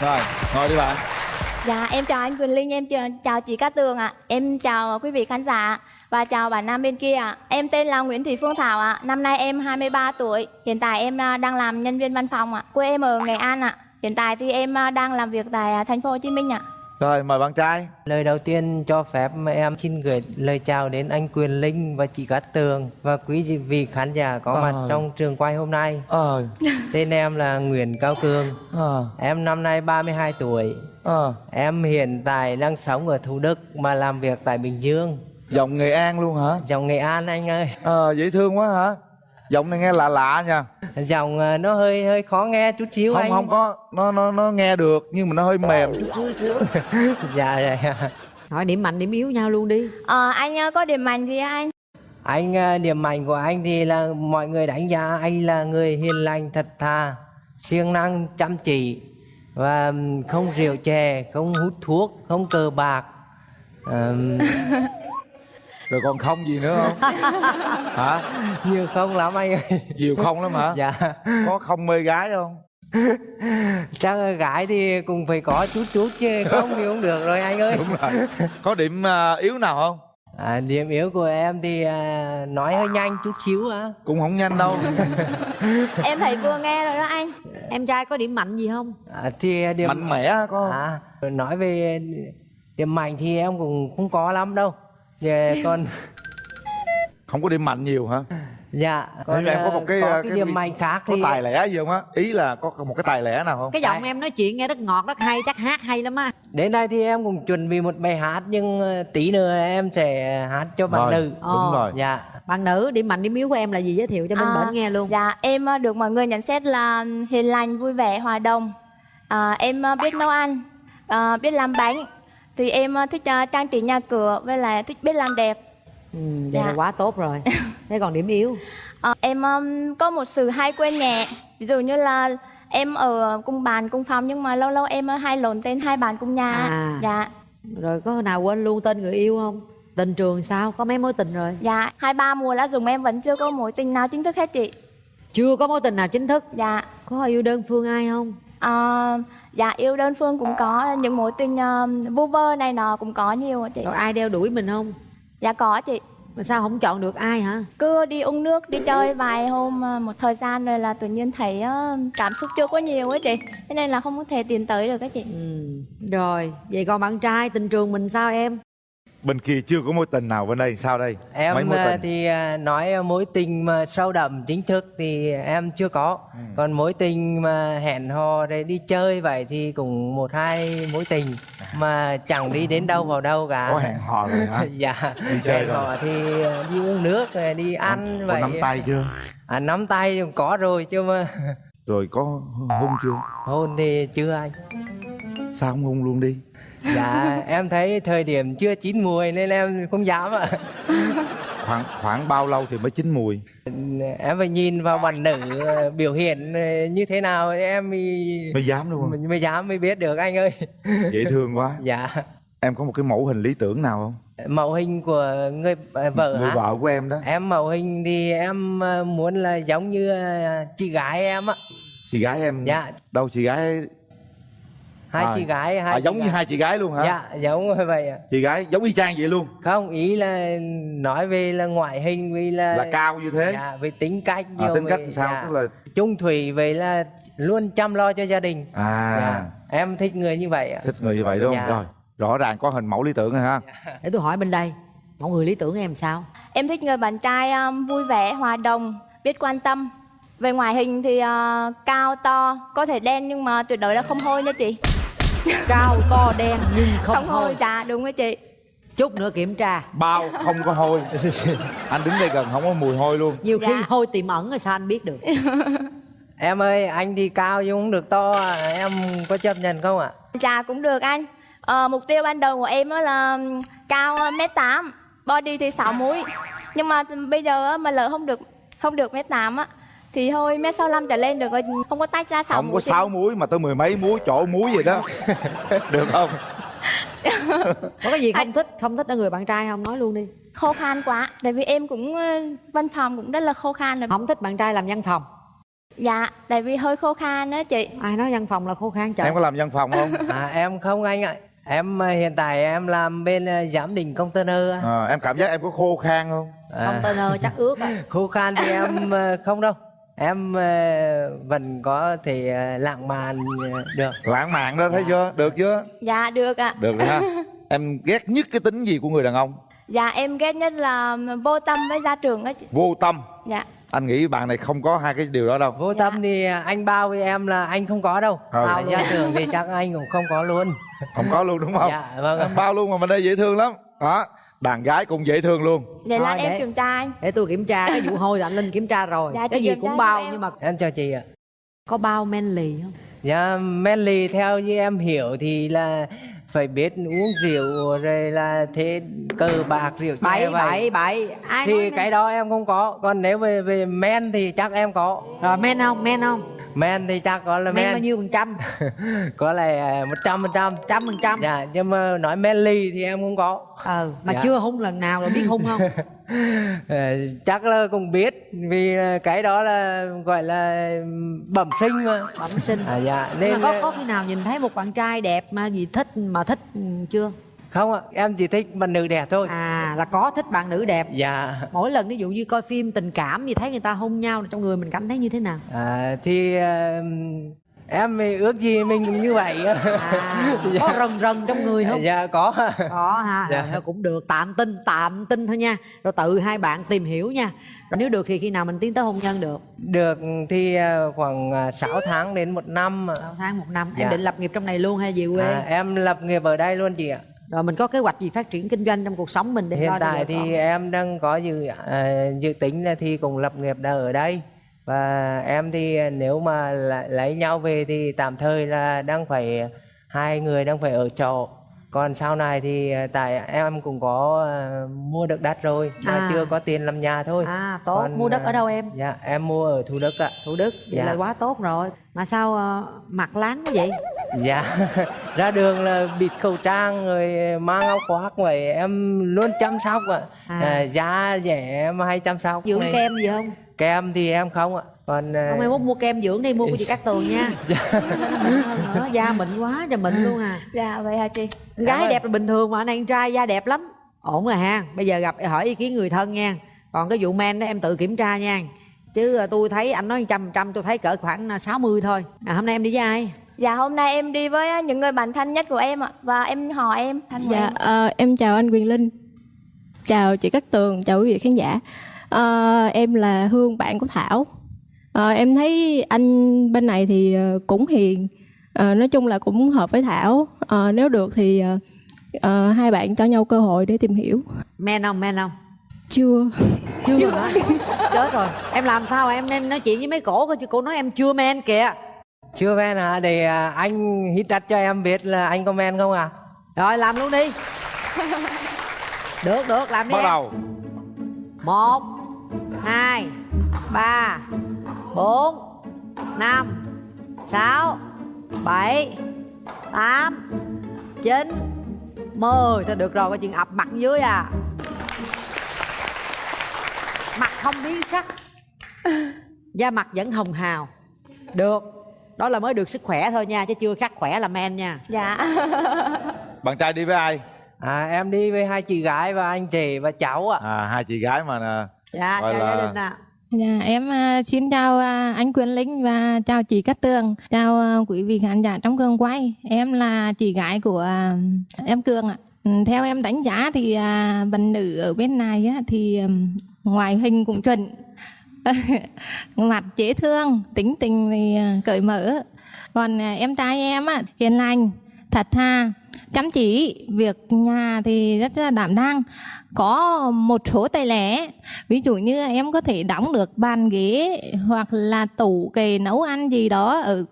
Rồi ngồi đi bạn. Dạ, em chào anh Quyền Linh, em chào, chào chị Cát Tường ạ. Em chào quý vị khán giả và chào bạn nam bên kia ạ. Em tên là Nguyễn Thị Phương Thảo ạ. Năm nay em 23 tuổi. Hiện tại em à, đang làm nhân viên văn phòng ạ. Quê em ở Nghệ An ạ. Hiện tại thì em à, đang làm việc tại à, thành phố Hồ Chí Minh ạ. rồi mời bạn trai Lời đầu tiên cho phép em xin gửi lời chào đến anh Quyền Linh và chị Cát Tường và quý vị khán giả có mặt Ờ. trong trường quay hôm nay. ờ [laughs] Tên em là Nguyễn Cao Cường. ờ Em năm nay 32 tuổi. ờ Em hiện tại đang sống ở Thủ Đức mà làm việc tại Bình Dương. Giọng nghệ an luôn hả Giọng Nghệ An anh ơi. ờ dễ thương quá hả giọng này nghe lạ lạ nha Giọng ờ, nó hơi hơi khó nghe chút xíu không anh. không có nó nó nó nghe được nhưng mà nó hơi mềm chút xíu xíu dạ dạ. hỏi điểm mạnh điểm yếu nhau luôn đi Ờ, anh à, có điểm mạnh gì anh? Anh ờ, điểm mạnh của anh thì là mọi người đánh giá anh là người hiền lành thật thà, siêng năng chăm chỉ và không rượu chè, không hút thuốc, không cờ bạc. Ờm, [laughs] rồi còn không gì nữa không [laughs] hả nhiều không lắm anh ơi. nhiều không lắm hả Dạ. có không mê gái không [laughs] Chắc gái thì cũng phải có chút chút chứ không thì không được rồi anh ơi. đúng rồi có điểm à, yếu nào không À, điểm yếu của em thì à, nói hơi nhanh chút xíu á. cũng không nhanh đâu [laughs] em thấy vừa nghe rồi đó anh. em trai có điểm mạnh gì không À, thì điểm mạnh mẽ có? À, nói về điểm mạnh thì em cũng không có lắm đâu. Dạ, còn không có điểm mạnh nhiều hả? Dạ Còn em có một cái, à, cái, điểm mạnh khác có thì tài lẻ gì không á? Ý là có một cái tài lẻ nào không? Cái giọng em nói chuyện nghe rất ngọt rất hay chắc hát hay lắm á. Đến đây thì em cũng chuẩn bị một bài hát nhưng ờ, tí nữa em sẽ hát cho bạn Rồi, nữ. đúng rồi. dạ. Bạn nữ điểm mạnh điểm yếu của em là gì? Giới thiệu cho bên À, bển nghe luôn. Dạ, em à, được mọi người nhận xét là hiền lành, vui vẻ, hòa đồng. À, em à, biết nấu ăn, à, biết làm bánh. Thì em à, thích à, trang trí nhà cửa, với lại thích biết làm đẹp. ừ, vậy là Dạ. quá tốt rồi [laughs] thế còn điểm yếu À, em um, có một sự hay quên nhẹ. Ví dụ như là em ở cùng bàn, cùng phòng nhưng mà lâu lâu em hay lộn tên hai bạn cùng nhà. À. Dạ. rồi có nào quên luôn tên người yêu không tình trường sao có mấy mối tình rồi Dạ, hai ba mùa lá dùng em vẫn chưa có mối tình nào chính thức hết chị. chưa có mối tình nào chính thức Dạ. có yêu đơn phương ai không À, dạ yêu đơn phương cũng có những mối tình uh, vu vơ này nọ cũng có nhiều chị. rồi ai đeo đuổi mình không Dạ có chị. mà sao không chọn được ai hả Cứ đi uống nước, đi chơi vài hôm à, một thời gian rồi là tự nhiên thấy à, cảm xúc chưa có nhiều á chị. Thế nên là không có thể tiến tới được các chị. ừ. rồi vậy còn bạn trai tình trường mình sao em bên kia chưa có mối tình nào bên đây sao đây? Mấy em mối ờ, tình? thì ờ, nói mối tình mà sâu đậm chính thức thì em chưa có. Ừ. còn mối tình mà hẹn hò để đi chơi vậy thì cũng một hai mối tình. Mà chẳng đi đến đâu vào đâu cả. Có hẹn hò rồi hả? [laughs] Dạ. Đi chơi hẹn rồi. hò thì đi uống nước rồi đi ăn có vậy. nắm tay chưa? À, nắm tay cũng có rồi chứ mà. Rồi có hôn chưa? Hôn thì chưa anh. Sao không hôn luôn đi dạ em thấy thời điểm chưa chín mùi nên em không dám ạ. Khoảng khoảng bao lâu thì mới chín mùi? Em phải nhìn vào bạn nữ ờ, biểu hiện ờ, như thế nào em mới mới dám đúng không? Mới, mới dám mới biết được anh ơi. Dễ thương quá. Dạ. Em có một cái mẫu hình lý tưởng nào không? Mẫu hình của người ờ, vợ người hả? vợ của em đó. Em mẫu hình thì em muốn là giống như chị gái em á. Chị gái em Dạ. đâu chị gái hai À, chị gái hai à, chị giống như gái. hai chị gái luôn hả dạ giống như vậy ạ chị gái giống y chang vậy luôn không ý là nói về là ngoại hình vì là là cao như thế dạ, về tính cách à, tính cách về- sao dạ. tức là chung thủy vậy là luôn chăm lo cho gia đình à dạ. em thích người như vậy ạ thích người như vậy đúng không Dạ. rồi rõ ràng có hình mẫu lý tưởng rồi ha để tôi hỏi bên đây mẫu người lý tưởng em sao Em thích người bạn trai um, vui vẻ, hòa đồng, biết quan tâm. Về ngoại hình thì uh, cao to, có thể đen nhưng mà tuyệt đối là không hôi nha chị. Cao to đen nhưng không, hôi. hôi Dạ đúng rồi chị. chút nữa kiểm tra bao không có hôi [laughs] anh đứng đây gần không có mùi hôi luôn nhiều khi Dạ. hôi tiềm ẩn rồi sao anh biết được [laughs] em ơi anh thì cao nhưng không được to à. em có chấp nhận không ạ Dạ cũng được anh. Ờ, mục tiêu ban đầu của em á là cao uh, mét tám, body thì 6 múi. Nhưng mà bây giờ á, mà lỡ không được không được mét tám á thì thôi mét sáu trở lên được rồi không có tách ra sáu không có sáu muối mà tới mười mấy muối chỗ muối vậy đó. [laughs] Được không? [laughs] Có cái gì không thích không thích ở người bạn trai không? Nói luôn đi. Khô khan quá tại vì em cũng ờ, văn phòng cũng rất là khô khan rồi. Không thích bạn trai làm văn phòng. Dạ tại vì hơi khô khan đó chị. Ai nói văn phòng là khô khan trời? Em có làm văn phòng không? À em không anh ạ. Em à, hiện tại em làm bên à, giám định container á. à, em cảm giác em có khô khan không? À. container chắc ướt á [laughs] khô khan thì em không đâu em à, vẫn có thể à, lãng mạn à, được. Lãng mạn đó thấy chưa? Được chưa? Dạ được ạ. Được rồi ha. [laughs] Em ghét nhất cái tính gì của người đàn ông? Dạ em ghét nhất là vô tâm với gia trưởng đó chị. Vô tâm? Dạ. Anh nghĩ bạn này không có hai cái điều đó đâu. Vô tâm thì anh bao với em là anh không có đâu. Ừ. à, gia trưởng thì chắc anh cũng không có luôn. Không có luôn đúng không? Dạ vâng Em bao luôn mà mình đây dễ thương lắm. Đó đàn gái cũng dễ thương luôn. Vậy là em để- kiểm tra anh để tôi kiểm tra cái vụ hôi là anh linh kiểm tra rồi. Dạ, cái gì cũng bao nhưng mà em chào chị ạ. Có bao men lì không? Dạ, Melly theo như em hiểu thì là phải biết uống rượu rồi là thế cờ bạc rượu bảy vậy. bảy bảy ai thì cái đó em không có. Còn nếu về về men thì chắc em có. Rồi men không men không? Men thì chắc có là men men, bao nhiêu phần trăm? [laughs] Có là một trăm phần trăm. Trăm phần trăm. Dạ nhưng mà nói Melly thì em không có. Ờ mà Dạ. chưa hung lần nào rồi biết hung không? Ờ, [laughs] chắc là cũng biết vì cái đó là gọi là bẩm sinh mà. Bẩm sinh. À, dạ nên có có khi nào nhìn thấy một bạn trai đẹp mà gì thích mà thích ừ, chưa? Không ạ em chỉ thích bạn nữ đẹp thôi. À là có thích bạn nữ đẹp. Dạ. Mỗi lần ví dụ như coi phim tình cảm gì thấy người ta hôn nhau trong người mình cảm thấy như thế nào? À, thì ờ, em thì ước gì mình cũng như vậy. À, có [laughs] rần rần trong người không? Dạ có. Có ha. Dạ. rồi cũng được tạm tin tạm tin thôi nha. Rồi tự hai bạn tìm hiểu nha. Rồi nếu được thì khi nào mình tiến tới hôn nhân được? Được thì ờ, khoảng ờ, 6 tháng đến một năm. 6 tháng một năm. Dạ. em định lập nghiệp trong này luôn hay về quê? À, em lập nghiệp ở đây luôn chị ạ. Rồi mình có kế hoạch gì phát triển kinh doanh trong cuộc sống mình để hiện tại thì con? em đang có dự ờ, dự tính là thì cùng lập nghiệp đã ở đây và em thì ờ, nếu mà lấy nhau về thì tạm thời là đang phải hai người đang phải ở trọ. Còn sau này thì ờ, tại em cũng có mua được đất rồi mà À. chưa có tiền làm nhà thôi. À tốt. Còn, mua đất ở đâu em? dạ em mua ở thủ đức ạ. Thủ đức. Vậy Dạ. là quá tốt rồi. Mà sao ờ, mặt láng quá vậy? Dạ. [laughs] Ra đường là bịt khẩu trang rồi mang áo khoác vậy. Em luôn chăm sóc ạ. À. à. da dẻ em hay chăm sóc dưỡng kem gì không kem thì em không ạ. Còn ờ, không em muốn mua kem dưỡng đi mua của chị cát tường nha. [laughs] Nữa, da mịn quá trời mịn luôn à. Dạ vậy hả chị? Con gái đẹp là bình thường mà anh này con trai da đẹp lắm. Ổn rồi ha. Bây giờ gặp hỏi ý kiến người thân nha. Còn cái vụ men đó em tự kiểm tra nha. Chứ à, tôi thấy anh nói trăm trăm tôi thấy cỡ khoảng à, 60 thôi. À, hôm nay em đi với ai? Dạ hôm nay em đi với những người bạn thân nhất của em ạ. Và em họ em của Dạ, em. ờ, em chào anh Quyền Linh, chào chị Cát Tường, chào quý vị khán giả. Ờ, em là Hương, bạn của Thảo. Ờ, em thấy anh bên này thì ờ, cũng hiền, Ờ, nói chung là cũng hợp với Thảo. Ờ, nếu được thì ờ, ờ, hai bạn cho nhau cơ hội để tìm hiểu. men không men không? Chưa. chưa hả? Chết rồi. Em làm sao em? Em nói chuyện với mấy cổ coi chứ cổ nói em chưa men kìa. Chưa men hả? Để à, anh hít đất cho em biết là anh có men không à rồi làm luôn đi. Được được làm đi bắt em. đầu. Một hai ba bốn năm sáu bảy tám chín. Mười. Thôi được rồi coi chừng ập mặt dưới à. Mặt không biến sắc. Da mặt vẫn hồng hào. Được. Đó là mới được sức khỏe thôi nha chứ chưa khắc khỏe là men nha. Dạ. [laughs] Bạn trai đi với ai? À em đi với hai chị gái và anh chị và cháu ạ. À hai chị gái mà nè dạ Gọi chào là- gia đình ạ Dạ, em à, xin chào à, anh Quyền Linh và chào chị Cát Tường, chào à, quý vị khán giả trong trường quay. Em là chị gái của à, em Cường ạ. Ừ, theo em đánh giá thì à, bạn nữ ở bên này á, thì ngoại hình cũng chuẩn [laughs] mặt dễ thương tính tình thì à, cởi mở còn à, em trai em á, hiền lành thật thà chăm chỉ việc nhà thì rất là đảm đang. Có một số tài lẻ ví dụ như em có thể đóng được bàn ghế hoặc là tủ kề nấu ăn gì đó ở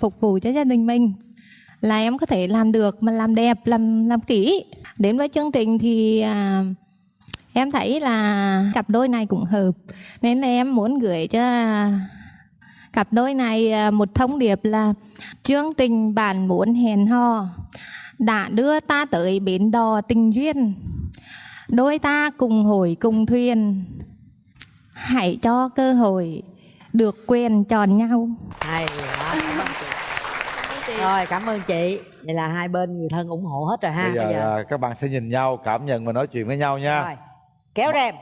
phục vụ cho gia đình mình là em có thể làm được mà làm đẹp làm làm kỹ. Đến với chương trình thì à, em thấy là cặp đôi này cũng hợp. Nên là em muốn gửi cho cặp đôi này à, một thông điệp là chương trình bạn muốn hẹn hò đã đưa ta tới bến đò tình duyên. Đôi ta cùng hồi cùng thuyền. Hãy cho cơ hội được quyền chọn nhau. Hay rồi cảm ơn chị. Vậy là hai bên người thân ủng hộ hết rồi ha bây giờ, à, các bạn sẽ nhìn nhau cảm nhận và nói chuyện với nhau nha. Rồi kéo rèm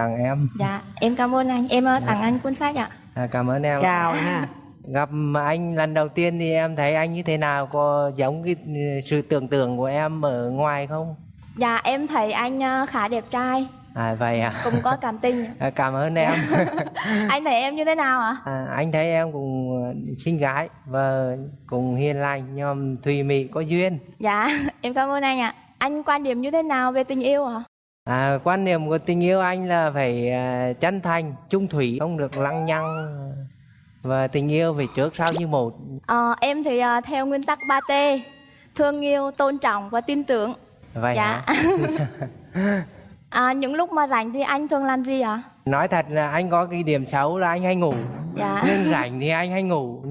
tặng em. Dạ em cảm ơn anh. Em ờ, tặng anh cuốn sách ạ. À, cảm ơn em. Chào ha. Gặp anh lần đầu tiên thì em thấy anh như thế nào? Có giống cái ừ, sự tưởng tượng của em ở ngoài không? Dạ em thấy anh ờ, khá đẹp trai. À vậy à? Cũng có cảm tình. À, cảm ơn em. [laughs] Anh thấy em như thế nào ạ? à, anh thấy em cũng xinh gái và cũng hiền lành nhom thùy mị có duyên. Dạ [laughs] em cảm ơn anh ạ. Anh quan điểm như thế nào về tình yêu ạ? à, quan niệm của tình yêu anh là phải à, chân thành trung thủy không được lăng nhăng. Và tình yêu phải trước sau như một. Ờ, em thì ờ, theo nguyên tắc 3T Thương yêu, tôn trọng và tin tưởng. Vậy Dạ. hả? [laughs] À, Những lúc mà rảnh thì anh thường làm gì ạ? nói thật là anh có cái điểm xấu là anh hay ngủ. Dạ. Nhưng rảnh thì anh hay ngủ.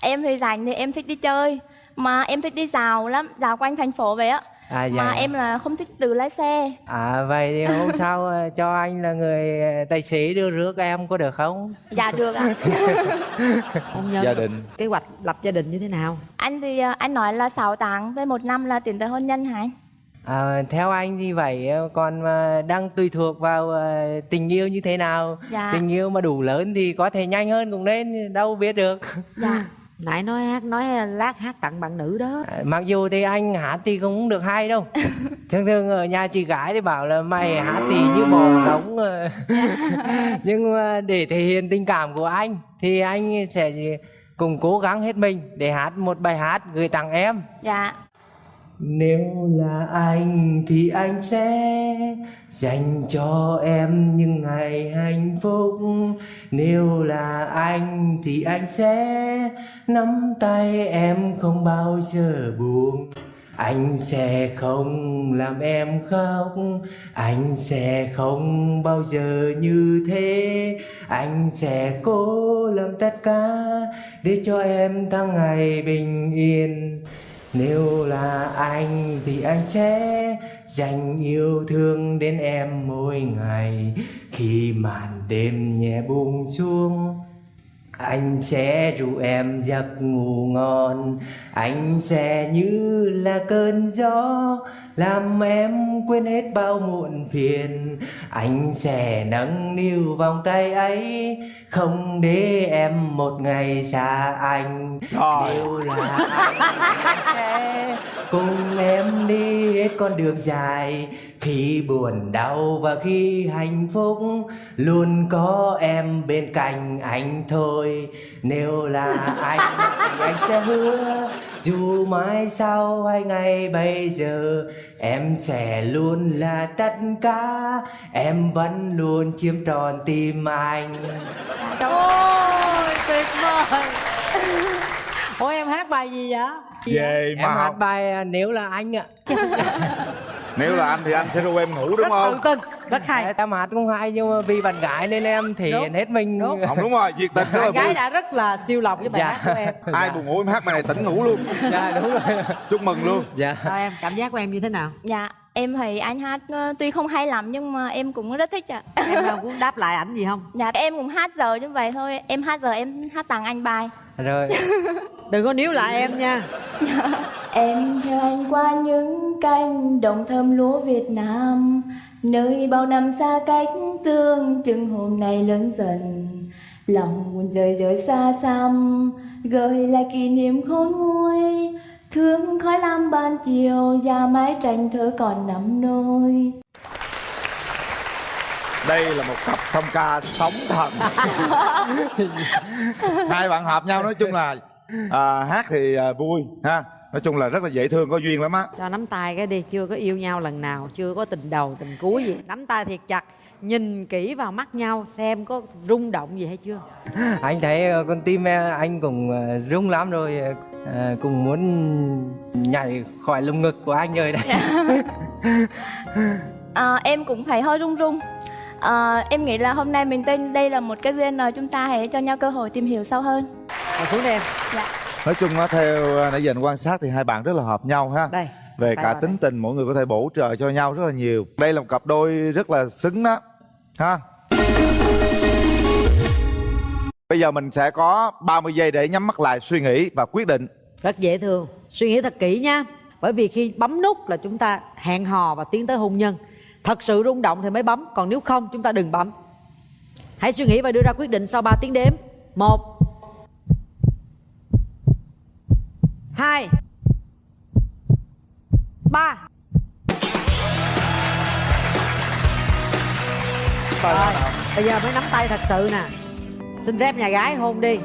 Em thì rảnh thì em thích đi chơi Mà em thích đi dạo lắm Dạo quanh thành phố vậy á à Mà vậy em là không thích tự lái xe. À vậy thì hôm [laughs] sau ờ, cho anh là người ờ, tài xế đưa rước em có được không? Dạ được ạ. [laughs] Nhân gia đình. kế hoạch lập gia đình như thế nào? Anh thì ờ, anh nói là 6 tháng với một năm là tiến tới hôn nhân hả anh? À, theo anh thì vậy còn mà đang tùy thuộc vào tình yêu như thế nào? Dạ. tình yêu mà đủ lớn thì có thể nhanh hơn cũng nên đâu biết được. Dạ [laughs] nãy nói hát nói lát hát tặng bạn nữ đó. À, mặc dù thì anh hát thì cũng được hay đâu. [laughs] Thường thường ở nhà chị gái thì bảo là mày hát thì như bò ờ. [laughs] [laughs] nhưng mà để thể hiện tình cảm của anh thì anh sẽ cùng cố gắng hết mình để hát một bài hát gửi tặng em. Dạ nếu là anh thì anh sẽ dành cho em những ngày hạnh phúc. Nếu là anh thì anh sẽ nắm tay em không bao giờ buồn. Anh sẽ không làm em khóc. Anh sẽ không bao giờ như thế. Anh sẽ cố làm tất cả Để cho em tháng ngày bình yên nếu là anh thì anh sẽ dành yêu thương đến em mỗi ngày. Khi màn đêm nhẹ buông xuống anh sẽ ru em giấc ngủ ngon. Anh sẽ như là cơn gió Làm em quên hết bao muộn phiền. Anh sẽ nâng niu vòng tay ấy Không để em một ngày xa anh. Nếu là anh sẽ cùng em đi hết con đường dài Khi buồn đau và khi hạnh phúc Luôn có em bên cạnh anh thôi. Nếu là anh [laughs] thì anh sẽ hứa Dù mai sau hay ngày bây giờ Em sẽ luôn là tất cả. Em vẫn luôn chiếm trọn tim anh. Ôi tuyệt vời. Ủa em hát bài gì vậy? Về Em mà hát bài à, Nếu là anh ạ [laughs] nếu là anh thì anh sẽ ru em ngủ đúng không? tin rất hay. Em hát cũng hay nhưng mà vì bạn gái nên em thể hiện hết mình. không đúng rồi việc tình rất bạn gái vui. đã rất là siêu lòng với bài Dạ. hát của em. Ai buồn ngủ em hát bài này tỉnh ngủ luôn. Dạ đúng rồi. Chúc mừng luôn. Dạ. Sao em cảm giác của em như thế nào? Dạ em thấy anh hát ờ, tuy không hay lắm nhưng mà em cũng rất thích ạ. [laughs] Em đâu muốn đáp lại ảnh gì không? Dạ em cũng hát giờ như vậy thôi. Em hát giờ em hát tặng anh bài. Rồi. [laughs] Đừng có níu lại em nha. Em theo anh qua những cánh đồng thơm lúa Việt Nam Nơi bao năm xa cách tương chừng hôm nay lớn dần. Lòng buồn rời rời xa xăm Gợi lại kỷ niệm khôn nguôi Thương khói lam ban chiều Già mái tranh thơ còn nắm nôi đây là một cặp song ca sống thần. [laughs] Hai bạn hợp nhau nói chung là à, hát thì à, vui ha. Nói chung là rất là dễ thương có duyên lắm á. Cho nắm tay cái đi chưa có yêu nhau lần nào chưa có tình đầu tình cuối gì. Nắm tay thiệt chặt nhìn kỹ vào mắt nhau xem có rung động gì hay chưa? [laughs] Anh thấy ờ, con tim em anh cũng ờ, rung lắm rồi ờ, cũng muốn nhảy khỏi lồng ngực của anh rồi đấy. À, [laughs] Em cũng thấy hơi run run à, Em nghĩ là hôm nay mình tên đây là một cái duyên rồi Chúng ta hãy cho nhau cơ hội tìm hiểu sâu hơn. Ngồi xuống đi em. Dạ. Nói chung á theo à, nãy giờ anh quan sát thì hai bạn rất là hợp nhau ha. Đây về cả tính tình mỗi người có thể bổ trợ cho nhau rất là nhiều. Đây là một cặp đôi rất là xứng đó ha? Bây giờ mình sẽ có 30 giây để nhắm mắt lại suy nghĩ và quyết định. Rất dễ thương. Suy nghĩ thật kỹ nha. Bởi vì khi bấm nút là chúng ta hẹn hò và tiến tới hôn nhân. Thật sự rung động thì mới bấm còn nếu không chúng ta đừng bấm. Hãy suy nghĩ và đưa ra quyết định sau 3 tiếng đếm. Một hai ba rồi bây giờ mới nắm tay thật sự nè. Xin phép nhà gái hôn đi.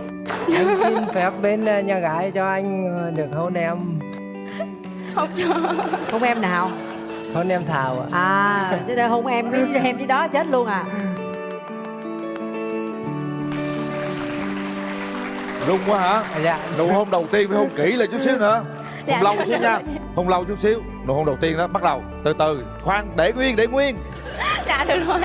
Em xin phép bên ờ, nhà gái cho anh ờ, được hôn em. Không hôn em nào? Hôn em thảo ạ. À chứ để hôn em với em với đó chết luôn à. Rung quá hả? Dạ. Nụ hôn đầu tiên phải hôn kỹ lại chút xíu nữa. Dạ, hôn lâu được xíu nha. Hôn lâu chút xíu. Nụ hôn đầu tiên đó bắt đầu từ từ. Khoan để nguyên để nguyên Dạ được rồi